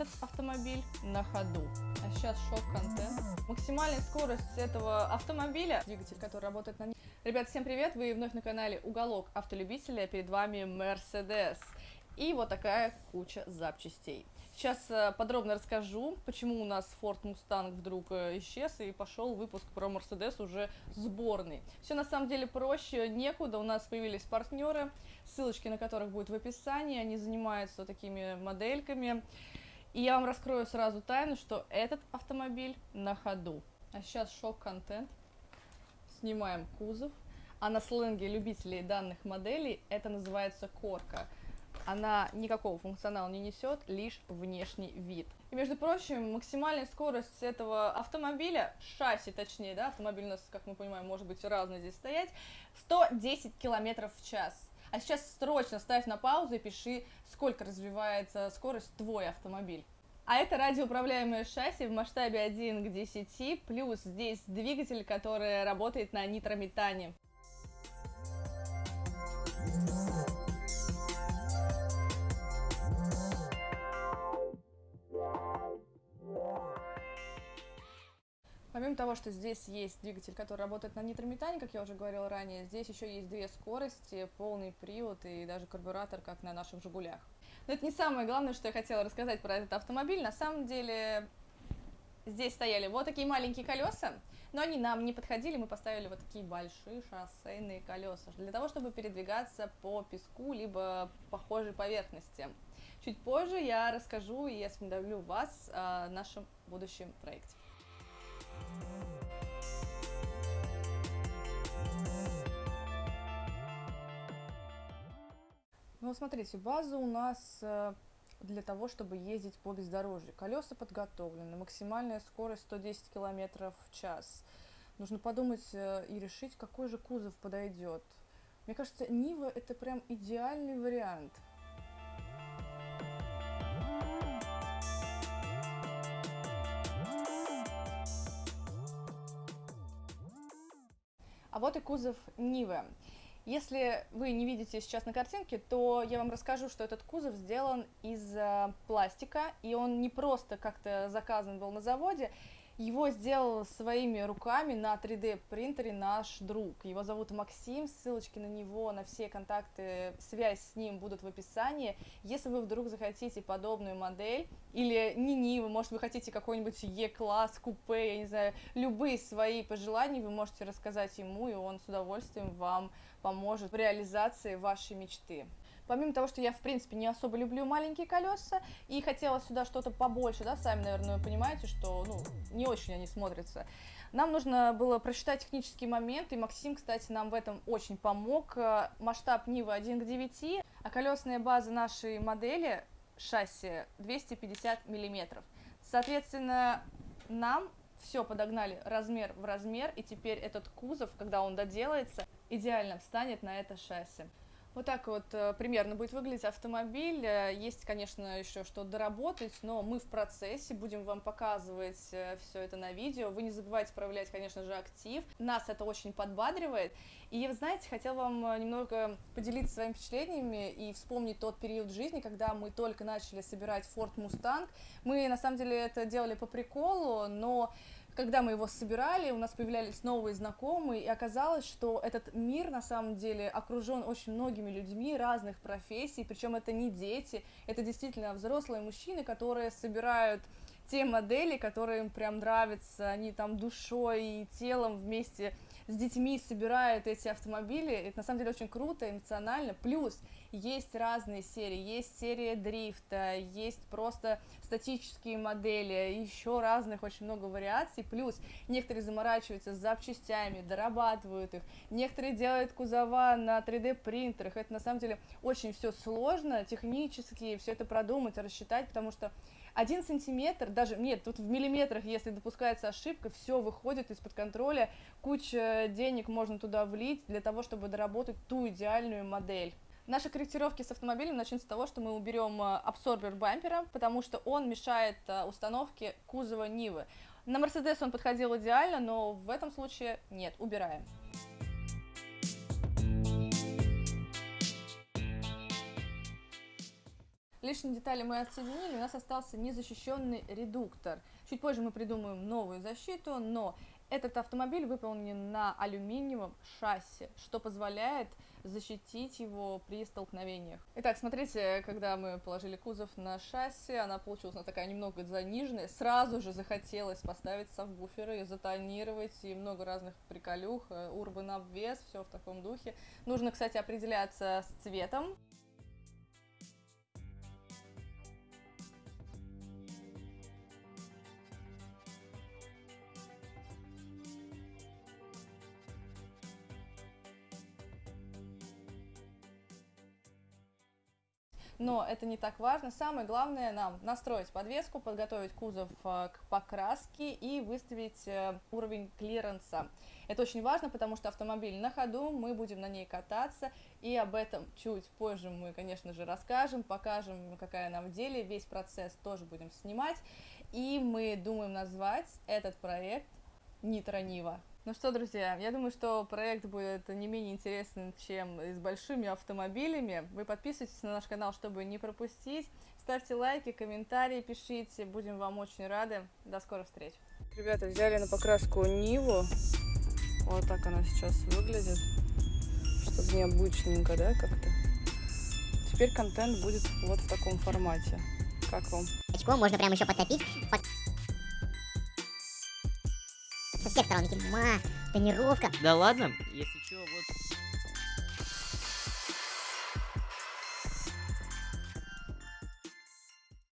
этот автомобиль на ходу. А сейчас шок-контент. Максимальная скорость этого автомобиля, двигатель, который работает на ней. Ребят, всем привет! Вы вновь на канале Уголок Автолюбителя. Перед вами Mercedes. И вот такая куча запчастей. Сейчас э, подробно расскажу, почему у нас Ford Mustang вдруг э, исчез и пошел выпуск про Mercedes уже сборный. Все на самом деле проще, некуда, у нас появились партнеры, ссылочки на которых будут в описании, они занимаются такими модельками. И я вам раскрою сразу тайну, что этот автомобиль на ходу. А сейчас шок-контент. Снимаем кузов. А на сленге любителей данных моделей это называется корка – она никакого функционала не несет, лишь внешний вид. И, между прочим, максимальная скорость этого автомобиля, шасси точнее, да, автомобиль у нас, как мы понимаем, может быть разный здесь стоять, 110 километров в час. А сейчас срочно ставь на паузу и пиши, сколько развивается скорость твой автомобиль. А это радиоуправляемое шасси в масштабе 1 к 10, плюс здесь двигатель, который работает на нитрометане. Помимо того, что здесь есть двигатель, который работает на нитрометане, как я уже говорила ранее, здесь еще есть две скорости, полный привод и даже карбюратор, как на наших «Жигулях». Но это не самое главное, что я хотела рассказать про этот автомобиль. На самом деле здесь стояли вот такие маленькие колеса, но они нам не подходили, мы поставили вот такие большие шоссейные колеса, для того, чтобы передвигаться по песку, либо похожей поверхности. Чуть позже я расскажу и осведомлю вас о нашем будущем проекте. Ну, смотрите, база у нас э, для того, чтобы ездить по бездорожью. Колеса подготовлены, максимальная скорость 110 км в час. Нужно подумать э, и решить, какой же кузов подойдет. Мне кажется, Нива это прям идеальный вариант – вот и кузов Нивы. Если вы не видите сейчас на картинке, то я вам расскажу, что этот кузов сделан из э, пластика, и он не просто как-то заказан был на заводе, его сделал своими руками на 3D принтере наш друг. Его зовут Максим, ссылочки на него, на все контакты, связь с ним будут в описании. Если вы вдруг захотите подобную модель, или не Нивы, может вы хотите какой-нибудь Е-класс, купе, я не знаю, любые свои пожелания вы можете рассказать ему, и он с удовольствием вам поможет в реализации вашей мечты. Помимо того, что я, в принципе, не особо люблю маленькие колеса, и хотела сюда что-то побольше, да, сами, наверное, понимаете, что, ну, не очень они смотрятся. Нам нужно было просчитать технический момент, и Максим, кстати, нам в этом очень помог. Масштаб Нива 1 к 9, а колесная база нашей модели шасси 250 миллиметров. Соответственно, нам все подогнали размер в размер, и теперь этот кузов, когда он доделается, идеально встанет на это шасси. Вот так вот э, примерно будет выглядеть автомобиль. Э, есть, конечно, еще что доработать, но мы в процессе будем вам показывать э, все это на видео. Вы не забывайте проявлять, конечно же, актив. Нас это очень подбадривает. И, знаете, хотела вам немного поделиться своими впечатлениями и вспомнить тот период жизни, когда мы только начали собирать Ford Mustang. Мы, на самом деле, это делали по приколу, но когда мы его собирали, у нас появлялись новые знакомые, и оказалось, что этот мир на самом деле окружен очень многими людьми разных профессий, причем это не дети, это действительно взрослые мужчины, которые собирают те модели, которые им прям нравятся, они там душой и телом вместе с детьми собирают эти автомобили, это на самом деле очень круто, эмоционально, плюс есть разные серии, есть серия дрифта, есть просто статические модели, еще разных очень много вариаций, плюс некоторые заморачиваются с запчастями, дорабатывают их, некоторые делают кузова на 3D принтерах, это на самом деле очень все сложно, технически все это продумать, рассчитать, потому что один сантиметр, даже, нет, тут в миллиметрах, если допускается ошибка, все выходит из-под контроля, куча денег можно туда влить для того, чтобы доработать ту идеальную модель. Наши корректировки с автомобилем начнутся с того, что мы уберем э, абсорбер бампера, потому что он мешает э, установке кузова Нивы. На Mercedes он подходил идеально, но в этом случае нет, убираем. Лишние детали мы отсоединили, у нас остался незащищенный редуктор. Чуть позже мы придумаем новую защиту, но этот автомобиль выполнен на алюминиевом шасси, что позволяет защитить его при столкновениях. Итак, смотрите, когда мы положили кузов на шасси, она получилась она такая немного заниженная. Сразу же захотелось поставить сабвуферы, затонировать и много разных приколюх, урбан обвес, все в таком духе. Нужно, кстати, определяться с цветом. Но это не так важно. Самое главное нам настроить подвеску, подготовить кузов э, к покраске и выставить э, уровень клиренса. Это очень важно, потому что автомобиль на ходу, мы будем на ней кататься, и об этом чуть позже мы, конечно же, расскажем, покажем, какая она в деле, весь процесс тоже будем снимать, и мы думаем назвать этот проект Нитро Нива. Ну что, друзья, я думаю, что проект будет не менее интересен, чем с большими автомобилями. Вы подписывайтесь на наш канал, чтобы не пропустить. Ставьте лайки, комментарии пишите, будем вам очень рады. До скорых встреч. Ребята, взяли на покраску Ниву. Вот так она сейчас выглядит. Чтобы необычненько, да, как-то. Теперь контент будет вот в таком формате. Как вам? Очко можно прям еще подтопить. Всех сторон. Ма, тонировка. Да ладно, если что, вот